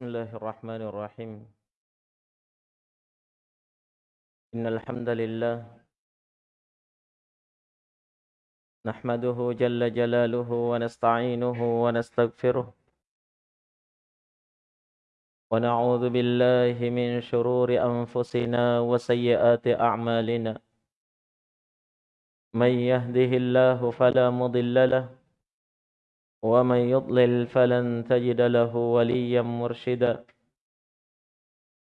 بسم الله الرحمن الرحيم. إن الحمد لله نحمده جل جلاله ونستعينه ونستغفره ونعوذ بالله من شرور أنفسنا وسيئات أعمالنا. من يهده الله فلا مضل له ومن يضلل فلن تجد له وليا مرشدا.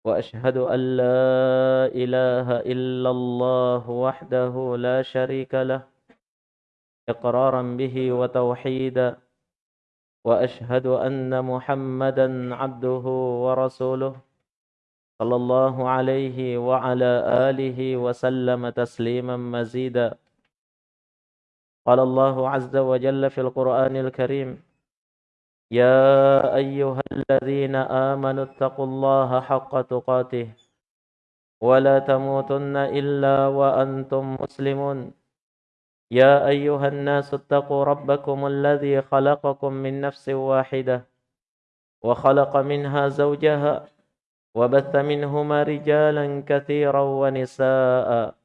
وأشهد أن لا إله إلا الله وحده لا شريك له إقرارا به وتوحيدا. وأشهد أن محمدا عبده ورسوله صلى الله عليه وعلى آله وسلم تسليما مزيدا. قال الله عز وجل في القرآن الكريم يا أيها الذين آمنوا اتقوا الله حق تقاته ولا تموتن إلا وأنتم مسلمون. يا أيها الناس اتقوا ربكم الذي خلقكم من نفس واحدة وخلق منها زوجها وبث منهما رجالا كثيرا ونساء.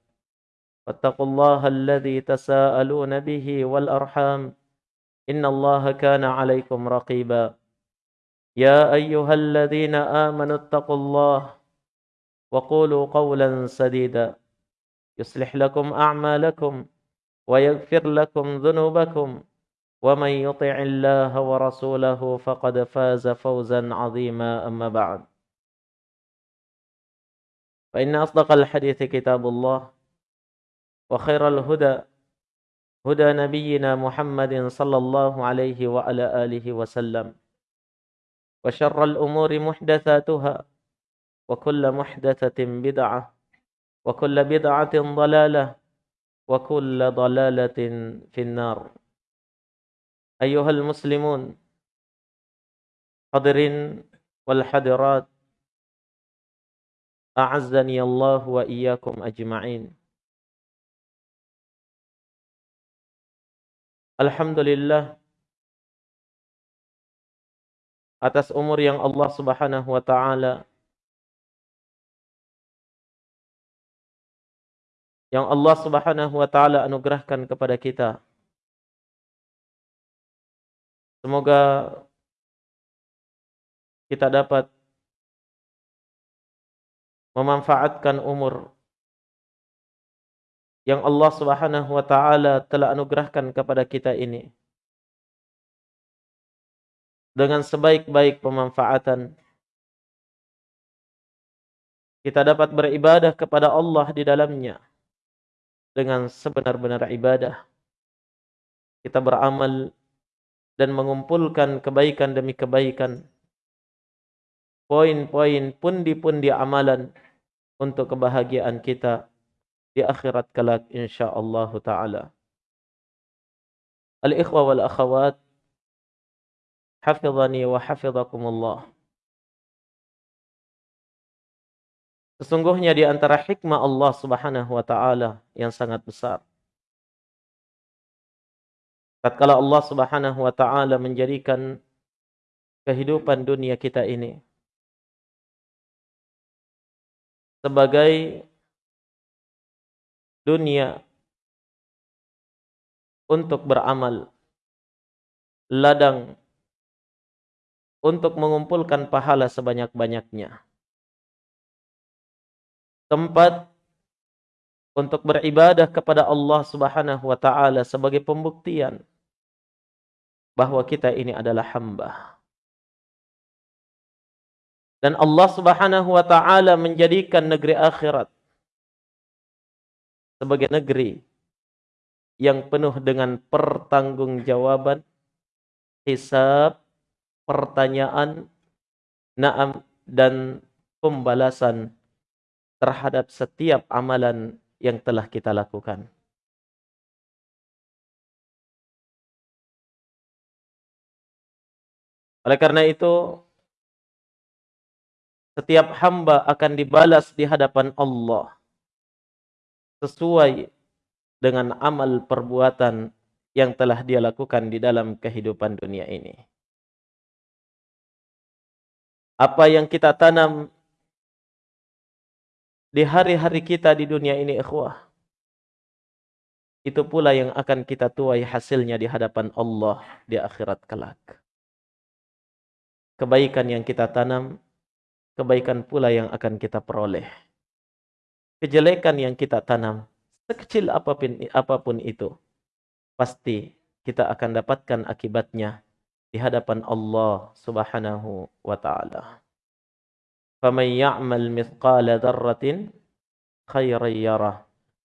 واتقوا الله الذي تساءلون به والأرحام إن الله كان عليكم رقيبا. يا أيها الذين آمنوا اتقوا الله وقولوا قولا سديدا. يصلح لكم أعمالكم ويغفر لكم ذنوبكم ومن يطع الله ورسوله فقد فاز فوزا عظيما. أما بعد فإن أصدق الحديث كتاب الله وخير الهدى هدى نبينا محمد صلى الله عليه وعلى آله وسلم. وشر الأمور محدثاتها وكل محدثة بدعة وكل بدعة ضلالة وكل ضلالة في النار. أيها المسلمون حضرين والحضرات أعزني الله وإياكم أجمعين. Alhamdulillah atas umur yang Allah Subhanahu wa taala yang Allah Subhanahu wa taala anugerahkan kepada kita. Semoga kita dapat memanfaatkan umur yang Allah Subhanahu wa taala telah anugerahkan kepada kita ini. Dengan sebaik-baik pemanfaatan kita dapat beribadah kepada Allah di dalamnya. Dengan sebenar-benar ibadah kita beramal dan mengumpulkan kebaikan demi kebaikan. Poin-poin pundi-pundi amalan untuk kebahagiaan kita di akhirat kelak insyaallah taala. Al-ikhwa wal akhawat hafizani wa hafizakumullah. Sesungguhnya di antara hikmah Allah Subhanahu wa taala yang sangat besar. Tatkala Allah Subhanahu wa taala menjadikan kehidupan dunia kita ini sebagai dunia untuk beramal, ladang untuk mengumpulkan pahala sebanyak-banyaknya, tempat untuk beribadah kepada Allah Subhanahu wa taala sebagai pembuktian bahwa kita ini adalah hamba. Dan Allah Subhanahu wa taala menjadikan negeri akhirat sebagai negeri yang penuh dengan pertanggungjawaban, hisab, pertanyaan, naam dan pembalasan terhadap setiap amalan yang telah kita lakukan. Oleh karena itu, setiap hamba akan dibalas di hadapan Allah sesuai dengan amal perbuatan yang telah dia lakukan di dalam kehidupan dunia ini. Apa yang kita tanam di hari-hari kita di dunia ini ikhwah. Itu pula yang akan kita tuai hasilnya di hadapan Allah di akhirat kelak. Kebaikan yang kita tanam, kebaikan pula yang akan kita peroleh Kejelekan yang kita tanam, sekecil apapun, apapun itu, pasti kita akan dapatkan akibatnya di hadapan Allah Subhanahu wa taala. فمن يعمل مثقال ذرة خيرا يره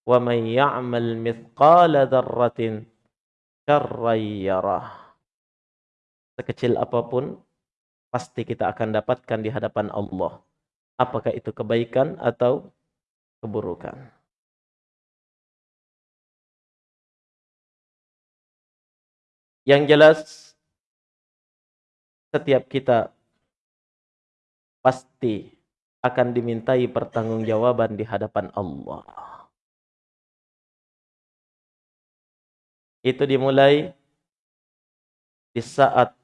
ومن يعمل مثقال ذرة شرا يره sekecil apapun pasti kita akan dapatkan di hadapan Allah apakah itu kebaikan atau keburukan yang jelas setiap kita pasti akan dimintai pertanggungjawaban di hadapan Allah. Itu dimulai di saat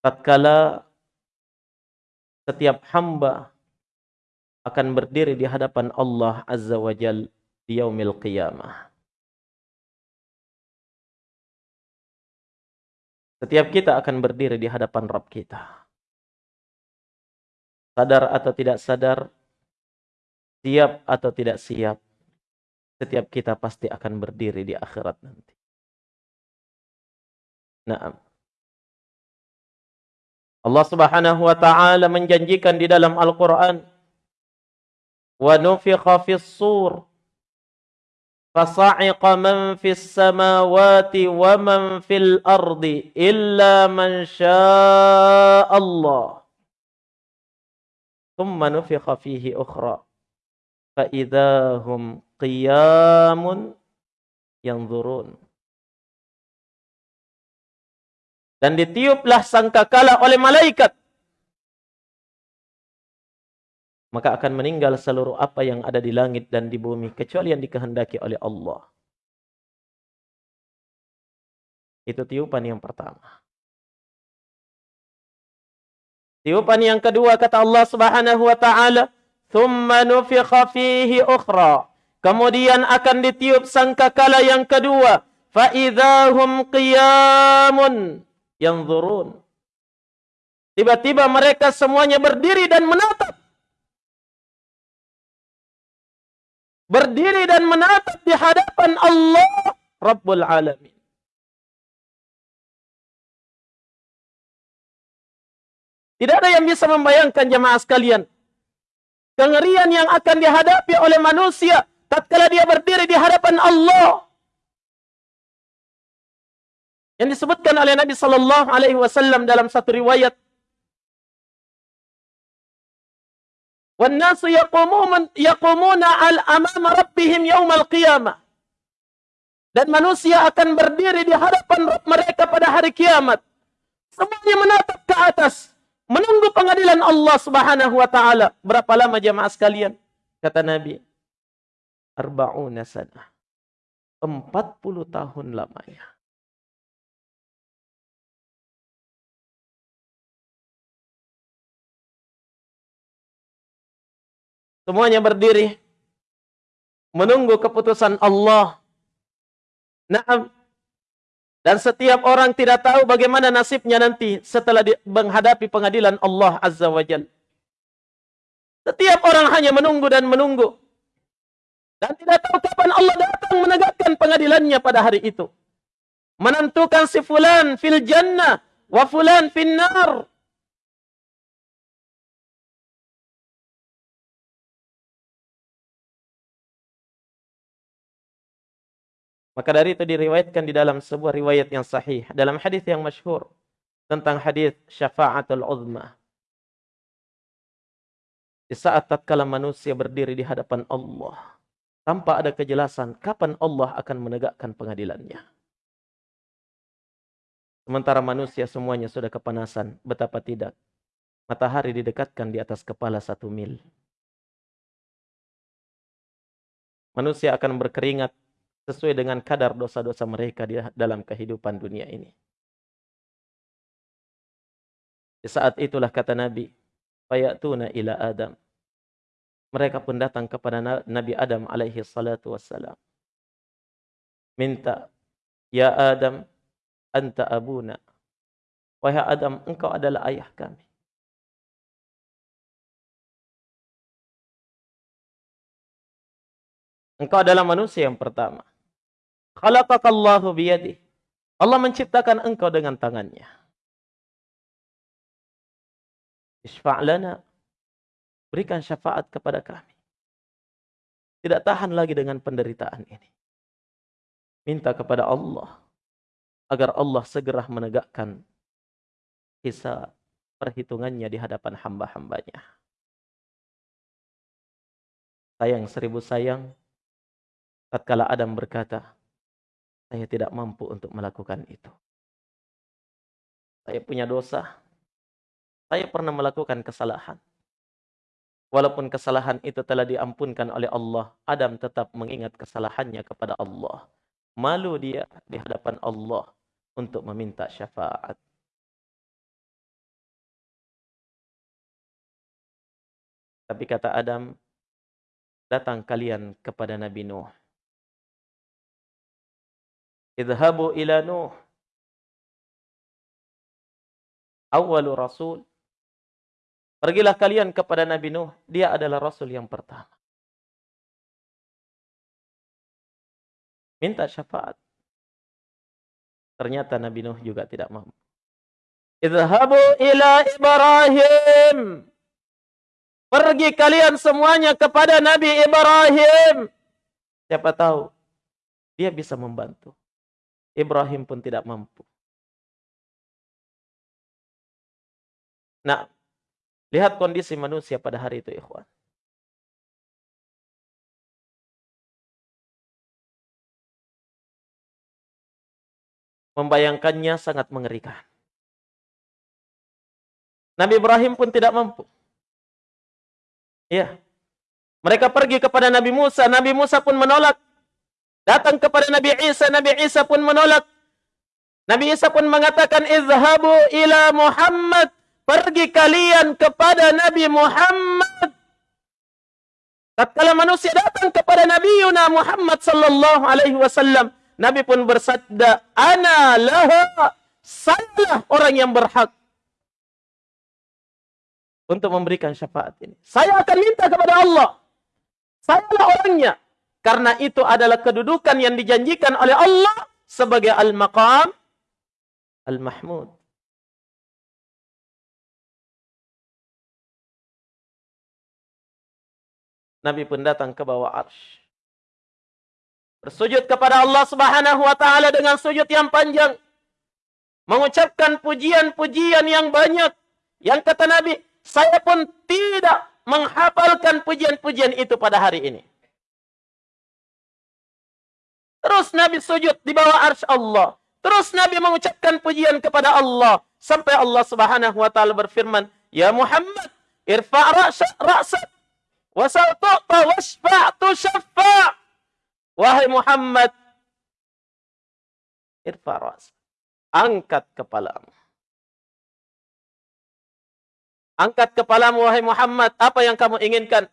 tatkala setiap hamba akan berdiri di hadapan Allah Azza wa Jal di yaumil qiyamah. Setiap kita akan berdiri di hadapan Rabb kita. Sadar atau tidak sadar, siap atau tidak siap, setiap kita pasti akan berdiri di akhirat nanti. Nah, Allah Subhanahu wa taala menjanjikan di dalam Al-Qur'an, wa nufikha fis sur fasa'iqa man fis samawati wa man fil ardi illa man syaa Allah thumma nufikha fihi ukhra fa ينظرون. Dan ditiuplah sangkakala oleh malaikat. Maka akan meninggal seluruh apa yang ada di langit dan di bumi kecuali yang dikehendaki oleh Allah. Itu tiupan yang pertama. Tiupan yang kedua kata Allah Subhanahu wa taala, "Tsumma nufikha fihi ukhra." Kemudian akan ditiup sangkakala yang kedua, fa idzahum qiyamun yanzurun. Tiba-tiba mereka semuanya berdiri dan menatap berdiri dan menatap di hadapan Allah Rabbul Alamin. Tidak ada yang bisa membayangkan jemaah sekalian. Kengerian yang akan dihadapi oleh manusia tatkala dia berdiri di hadapan Allah. Yang disebutkan oleh Nabi sallallahu alaihi wasallam dalam satu riwayat والناس يقومون يقومون على امام ربهم يوم القيامه dan manusia akan berdiri di hadapan Rabb mereka pada hari kiamat semuanya menatap ke atas menunggu pengadilan Allah Subhanahu wa taala berapa lama jemaah sekalian kata Nabi arba'una sana 40 tahun lamanya Semuanya berdiri menunggu keputusan Allah. Naam. Dan setiap orang tidak tahu bagaimana nasibnya nanti setelah menghadapi pengadilan Allah Azza wa Jal. Setiap orang hanya menunggu dan menunggu. Dan tidak tahu kapan Allah datang menegakkan pengadilannya pada hari itu. Menentukan si fulan fil jannah wa fulan fil nar. Maka dari itu diriwayatkan di dalam sebuah riwayat yang sahih. Dalam hadis yang masyhur. Tentang hadis syafa'atul uzma. Di saat tatkala manusia berdiri di hadapan Allah. Tanpa ada kejelasan kapan Allah akan menegakkan pengadilannya. Sementara manusia semuanya sudah kepanasan. Betapa tidak. Matahari didekatkan di atas kepala satu mil. Manusia akan berkeringat sesuai dengan kadar dosa-dosa mereka di dalam kehidupan dunia ini. Di saat itulah kata Nabi, fayatuna ila Adam. Mereka pun datang kepada Nabi Adam alaihi salatu wassalam. Minta, Ya Adam, anta abuna. Wahai Adam, engkau adalah ayah kami. Engkau adalah manusia yang pertama. Khalaqakallahu biyadih. Allah menciptakan engkau dengan tangannya. Isfa'lana. Berikan syafaat kepada kami. Tidak tahan lagi dengan penderitaan ini. Minta kepada Allah. Agar Allah segera menegakkan kisah perhitungannya di hadapan hamba-hambanya. Sayang seribu sayang. Tatkala Adam berkata, saya tidak mampu untuk melakukan itu. Saya punya dosa. Saya pernah melakukan kesalahan. Walaupun kesalahan itu telah diampunkan oleh Allah, Adam tetap mengingat kesalahannya kepada Allah. Malu dia di hadapan Allah untuk meminta syafaat. Tapi kata Adam, datang kalian kepada Nabi Nuh. Idhabu ila Nuh. Awalu Rasul Pergilah kalian kepada Nabi Nuh, dia adalah rasul yang pertama. Minta syafaat. Ternyata Nabi Nuh juga tidak mampu. Idhabu ila Ibrahim. Pergi kalian semuanya kepada Nabi Ibrahim. Siapa tahu dia bisa membantu. Ibrahim pun tidak mampu. Nah, Lihat kondisi manusia pada hari itu, ikhwan. Membayangkannya sangat mengerikan. Nabi Ibrahim pun tidak mampu. Ya. Mereka pergi kepada Nabi Musa, Nabi Musa pun menolak. Datang kepada Nabi Isa, Nabi Isa pun menolak. Nabi Isa pun mengatakan, "Izhabu ila Muhammad Pergi kalian kepada Nabi Muhammad. Tatkala manusia datang kepada Nabi Yuna Muhammad sallallahu alaihi wasallam, Nabi pun bersabda, "Ana laha." Sayalah orang yang berhak untuk memberikan syafaat ini. Saya akan minta kepada Allah. Sayalah orangnya. Karena itu adalah kedudukan yang dijanjikan oleh Allah sebagai al-maqam al-mahmud. Nabi pun datang ke bawah arsh. Bersujud kepada Allah subhanahu wa ta'ala dengan sujud yang panjang. Mengucapkan pujian-pujian yang banyak. Yang kata Nabi, saya pun tidak menghafalkan pujian-pujian itu pada hari ini. Terus Nabi sujud di bawah arsh Allah. Terus Nabi mengucapkan pujian kepada Allah. Sampai Allah subhanahu wa ta'ala berfirman, Ya Muhammad, irfa' ra'sak Wasal tu'ta wasfa'tu syaffa' Wahai Muhammad, irfaras. Angkat kepalamu. Angkat kepalamu, wahai Muhammad. Apa yang kamu inginkan?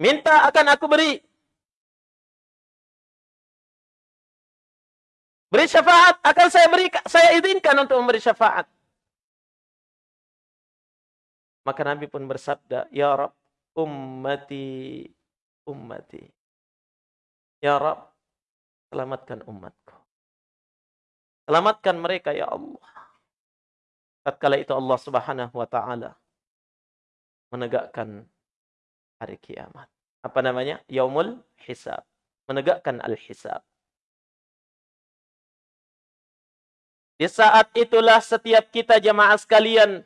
Minta akan aku beri. Beri syafaat akan saya beri saya izinkan untuk memberi syafaat. Maka Nabi pun bersabda, Ya Rab, ummati, ummati. Ya Rab, selamatkan umatku. Selamatkan mereka, Ya Allah. Tatkala itu Allah subhanahu wa ta'ala menegakkan hari kiamat. Apa namanya? Yaumul hisab. Menegakkan al-hisab. Di saat itulah setiap kita jamaah sekalian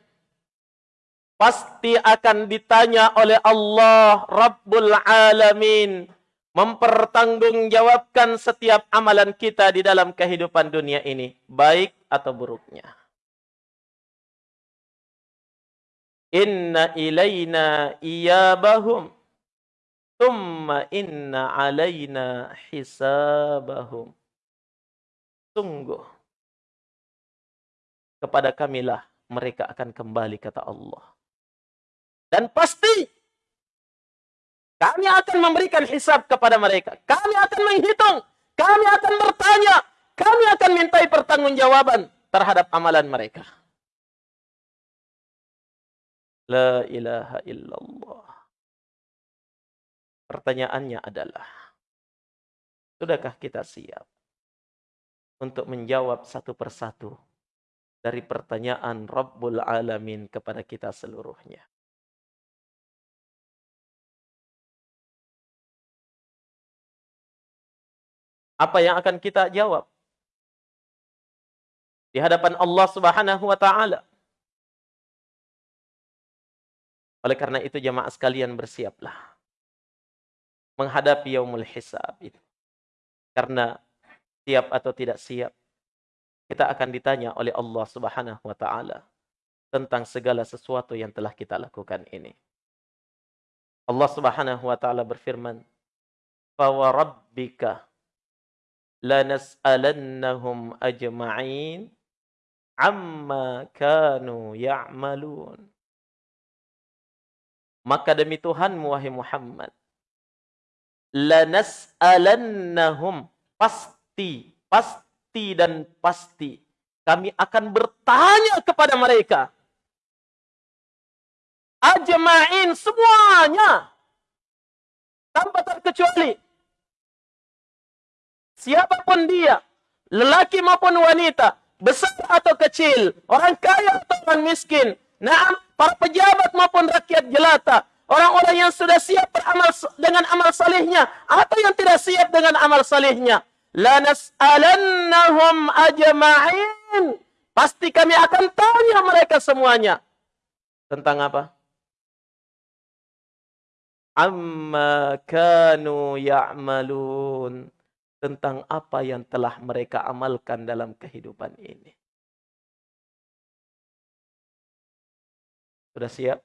pasti akan ditanya oleh Allah Rabbul Alamin mempertanggungjawabkan setiap amalan kita di dalam kehidupan dunia ini baik atau buruknya Inna ilaina iyabahum thumma inna alaina hisabahum Sungguh kepada kamilah mereka akan kembali kata Allah. Dan pasti kami akan memberikan hisab kepada mereka. Kami akan menghitung. Kami akan bertanya. Kami akan mintai pertanggungjawaban terhadap amalan mereka. La ilaha illallah. Pertanyaannya adalah, sudahkah kita siap untuk menjawab satu persatu dari pertanyaan Rabbul Alamin kepada kita seluruhnya? Apa yang akan kita jawab? Di hadapan Allah Subhanahu wa taala. Oleh karena itu jamaah sekalian bersiaplah menghadapi yaumul hisab itu. Karena siap atau tidak siap kita akan ditanya oleh Allah Subhanahu wa taala tentang segala sesuatu yang telah kita lakukan ini. Allah Subhanahu wa taala berfirman, "Fa rabbika lanas'alannahum ajma'in amma kanu ya'malun. Maka demi Tuhanmu wahai Muhammad, lanas'alannahum pasti, pasti dan pasti kami akan bertanya kepada mereka. Ajma'in semuanya tanpa terkecuali siapa pun dia, lelaki maupun wanita, besar atau kecil, orang kaya atau orang miskin, naam, para pejabat maupun rakyat jelata, orang-orang yang sudah siap beramal dengan amal salihnya atau yang tidak siap dengan amal salihnya. La nas'alannahum ajma'in. Pasti kami akan tanya mereka semuanya. Tentang apa? Amma kanu ya'malun tentang apa yang telah mereka amalkan dalam kehidupan ini. Sudah siap?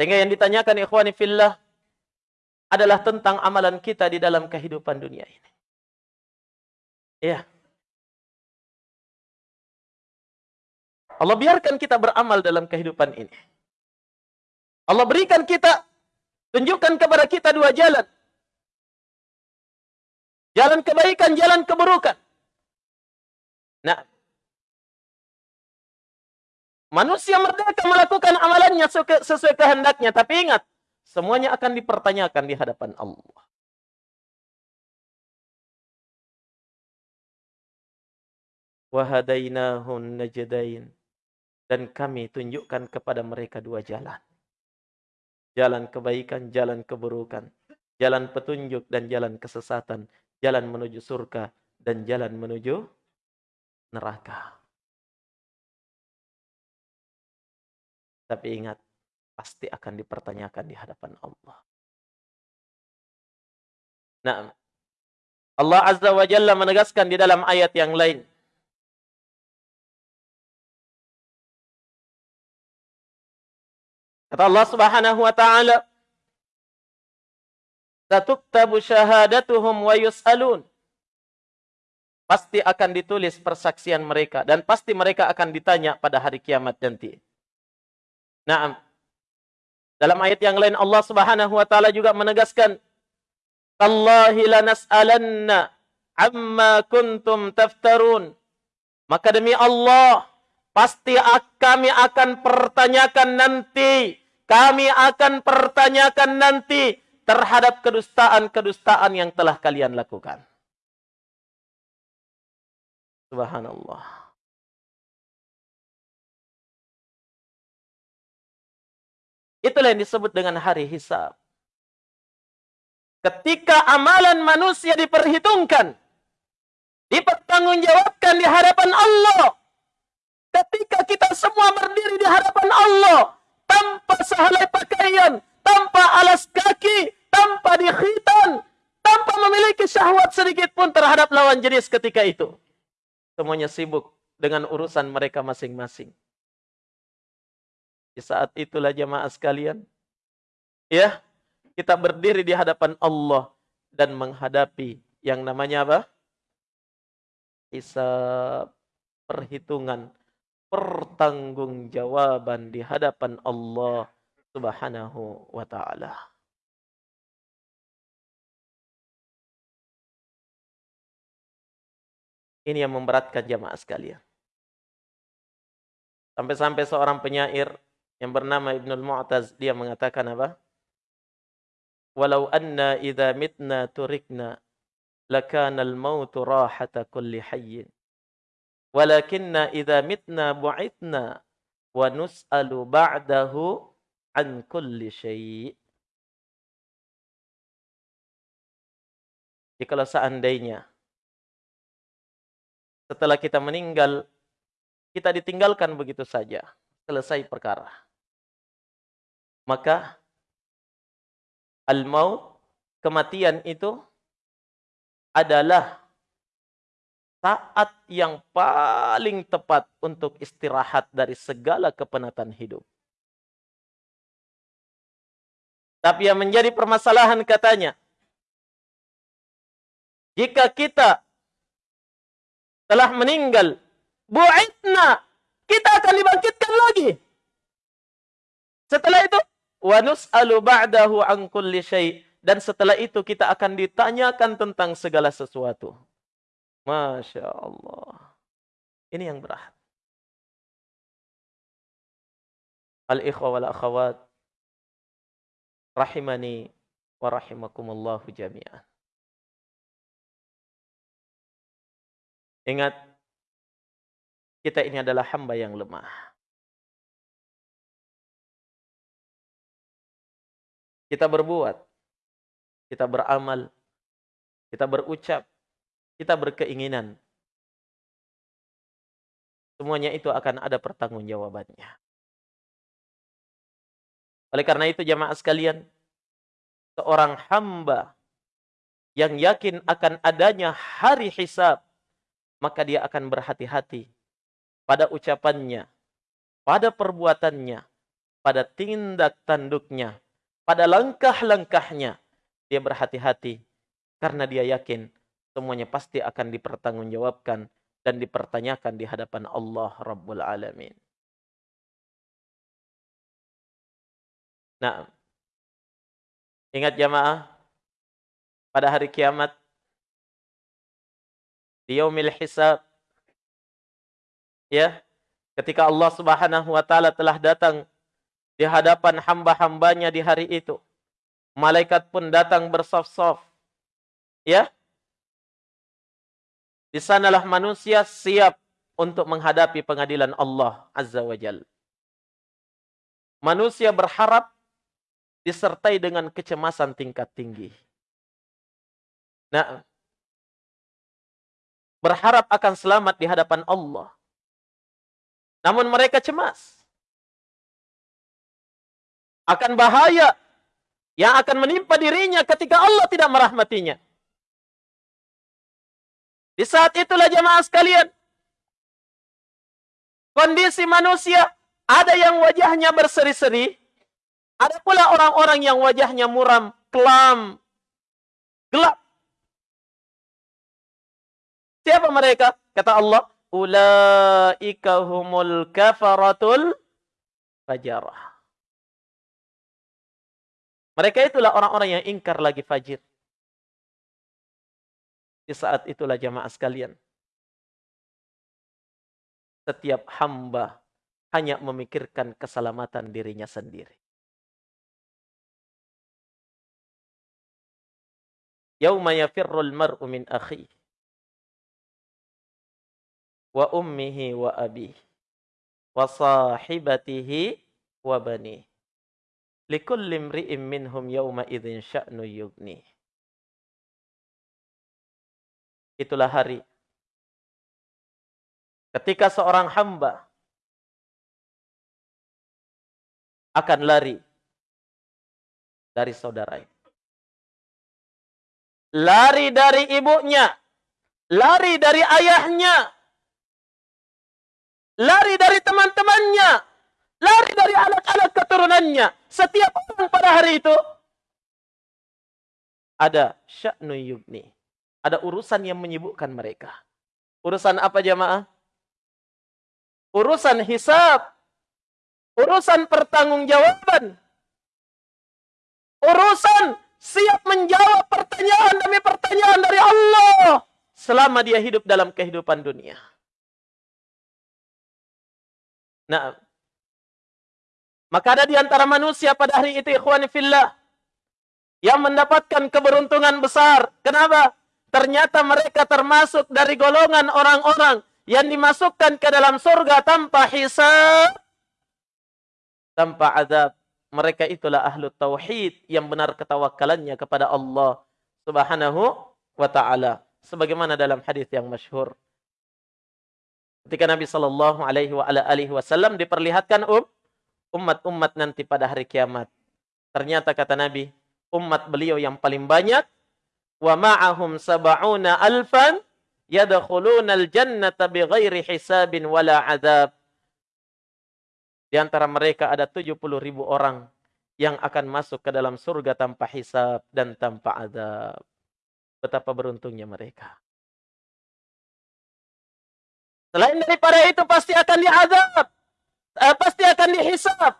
Sehingga yang ditanyakan ikhwani fillah adalah tentang amalan kita di dalam kehidupan dunia ini. Ya. Allah biarkan kita beramal dalam kehidupan ini. Allah berikan kita, tunjukkan kepada kita dua jalan. Jalan kebaikan, jalan keburukan. Nah, manusia merdeka melakukan amalannya sesuai kehendaknya. Tapi ingat, semuanya akan dipertanyakan di hadapan Allah. Wahadainahun najdain dan kami tunjukkan kepada mereka dua jalan. Jalan kebaikan, jalan keburukan, jalan petunjuk dan jalan kesesatan, jalan menuju surga dan jalan menuju neraka. Tapi ingat, pasti akan dipertanyakan di hadapan Allah. Nah, Allah Azza wa Jalla menegaskan di dalam ayat yang lain. Kata Allah Subhanahu wa taala, "Satuktabu syahadatuhum wa yus'alun." Pasti akan ditulis persaksian mereka dan pasti mereka akan ditanya pada hari kiamat nanti. Naam. Dalam ayat yang lain Allah Subhanahu wa taala juga menegaskan, "Tallahi lanas'alanna amma kuntum taftarun." Maka demi Allah, pasti kami akan pertanyakan nanti kami akan pertanyakan nanti terhadap kedustaan-kedustaan yang telah kalian lakukan. Subhanallah. Itulah yang disebut dengan hari hisab. Ketika amalan manusia diperhitungkan, dipertanggungjawabkan di hadapan Allah. Ketika kita semua berdiri di hadapan Allah, tanpa sehelai pakaian, tanpa alas kaki, tanpa dikhitan, tanpa memiliki syahwat sedikit pun terhadap lawan jenis ketika itu. Semuanya sibuk dengan urusan mereka masing-masing. Di saat itulah jemaah sekalian, ya, kita berdiri di hadapan Allah dan menghadapi yang namanya apa? Hisab, perhitungan, pertanggungjawaban di hadapan Allah Subhanahu wa taala. Ini yang memberatkan jamaah sekalian. Sampai-sampai seorang penyair yang bernama Ibnul Mu'taz dia mengatakan apa? Walau anna idza mitna turikna lakana al-mautu rahata kulli hayyin. Walakinna idza mitna bu'itna wa nus'alu ba'dahu an kulli syai'. Jikalau seandainya setelah kita meninggal, kita ditinggalkan begitu saja. Selesai perkara. Maka, al-maut, kematian itu adalah saat yang paling tepat untuk istirahat dari segala kepenatan hidup. Tapi yang menjadi permasalahan katanya, jika kita telah meninggal, bu'itna, kita akan dibangkitkan lagi. Setelah itu, wa nus'alu ba'dahu an kulli syai' dan setelah itu kita akan ditanyakan tentang segala sesuatu. Masya Allah. Ini yang berat. Al-ikhwa wal akhawat rahimani wa rahimakumullahu jami'an. Ingat, kita ini adalah hamba yang lemah. Kita berbuat, kita beramal, kita berucap, kita berkeinginan. Semuanya itu akan ada pertanggungjawabannya. Oleh karena itu jamaah sekalian, seorang hamba yang yakin akan adanya hari hisab maka dia akan berhati-hati pada ucapannya, pada perbuatannya, pada tindak tanduknya, pada langkah-langkahnya. Dia berhati-hati karena dia yakin semuanya pasti akan dipertanggungjawabkan dan dipertanyakan di hadapan Allah Rabbul Alamin. Nah, ingat jamaah, pada hari kiamat di yaumil hisab. Ya, ketika Allah Subhanahu wa taala telah datang di hadapan hamba-hambanya di hari itu. Malaikat pun datang bersaf-saf. Ya. Di sanalah manusia siap untuk menghadapi pengadilan Allah Azza wa Jal. Manusia berharap disertai dengan kecemasan tingkat tinggi. Nah, berharap akan selamat di hadapan Allah. Namun mereka cemas. Akan bahaya yang akan menimpa dirinya ketika Allah tidak merahmatinya. Di saat itulah jemaah sekalian, kondisi manusia ada yang wajahnya berseri-seri, ada pula orang-orang yang wajahnya muram, kelam, gelap. Siapa mereka? Kata Allah, ulaika humul kafaratul fajarah. Mereka itulah orang-orang yang ingkar lagi fajir. Di saat itulah jamaah sekalian. Setiap hamba hanya memikirkan keselamatan dirinya sendiri. Yauma yafirrul mar'u min akhihi wa ummihi wa abihi wa sahibatihi wa bani. Likulli imri'in minhum yawma idzin sya'nu yugni. Itulah hari ketika seorang hamba akan lari dari saudaranya lari dari ibunya lari dari ayahnya lari dari teman-temannya, lari dari anak-anak keturunannya. Setiap orang pada hari itu ada sya'nu yubni. Ada urusan yang menyibukkan mereka. Urusan apa jamaah? Urusan hisab. Urusan pertanggungjawaban. Urusan siap menjawab pertanyaan demi pertanyaan dari Allah selama dia hidup dalam kehidupan dunia. Nah, maka ada di antara manusia pada hari itu ikhwan fillah yang mendapatkan keberuntungan besar. Kenapa? Ternyata mereka termasuk dari golongan orang-orang yang dimasukkan ke dalam surga tanpa hisab, tanpa azab. Mereka itulah ahlu tauhid yang benar ketawakalannya kepada Allah Subhanahu wa taala. Sebagaimana dalam hadis yang masyhur. Ketika Nabi sallallahu alaihi wasallam diperlihatkan um, umat-umat nanti pada hari kiamat. Ternyata kata Nabi, umat beliau yang paling banyak wa ma'ahum sab'una alfan yadkhuluna al-jannata bighairi hisabin wala azab. Di antara mereka ada 70 ribu orang yang akan masuk ke dalam surga tanpa hisab dan tanpa azab. Betapa beruntungnya mereka. Selain daripada itu pasti akan diazab. Eh, pasti akan dihisab.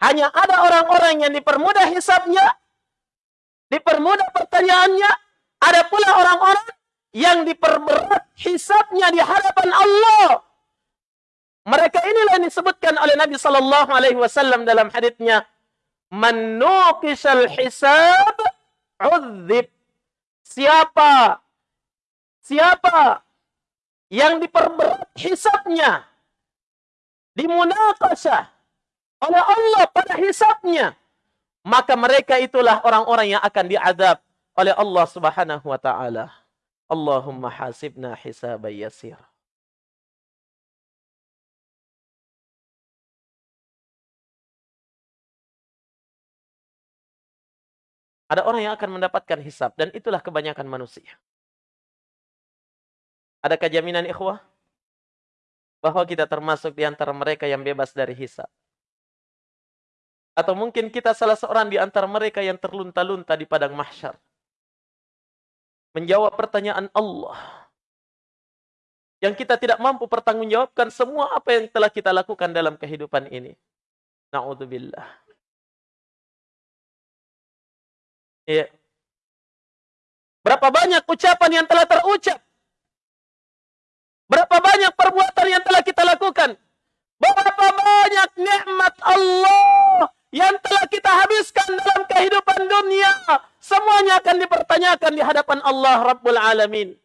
Hanya ada orang-orang yang dipermudah hisabnya, dipermudah pertanyaannya, ada pula orang-orang yang diperberat hisabnya di hadapan Allah. Mereka inilah yang disebutkan oleh Nabi sallallahu alaihi wasallam dalam hadisnya, "Man nuqishal hisab udzib." Siapa siapa yang diperberat hisabnya dimunakasah oleh Allah pada hisabnya maka mereka itulah orang-orang yang akan diadab oleh Allah Subhanahu wa taala. Allahumma hasibna hisaban yasir. Ada orang yang akan mendapatkan hisab dan itulah kebanyakan manusia. Adakah jaminan ikhwah? Bahwa kita termasuk di antara mereka yang bebas dari hisab. Atau mungkin kita salah seorang di antara mereka yang terlunta-lunta di padang mahsyar. Menjawab pertanyaan Allah. Yang kita tidak mampu pertanggungjawabkan semua apa yang telah kita lakukan dalam kehidupan ini. Na'udzubillah. Ya. Berapa banyak ucapan yang telah terucap? Berapa banyak perbuatan yang telah kita lakukan? Berapa banyak nikmat Allah yang telah kita habiskan dalam kehidupan dunia? Semuanya akan dipertanyakan di hadapan Allah Rabbul Alamin.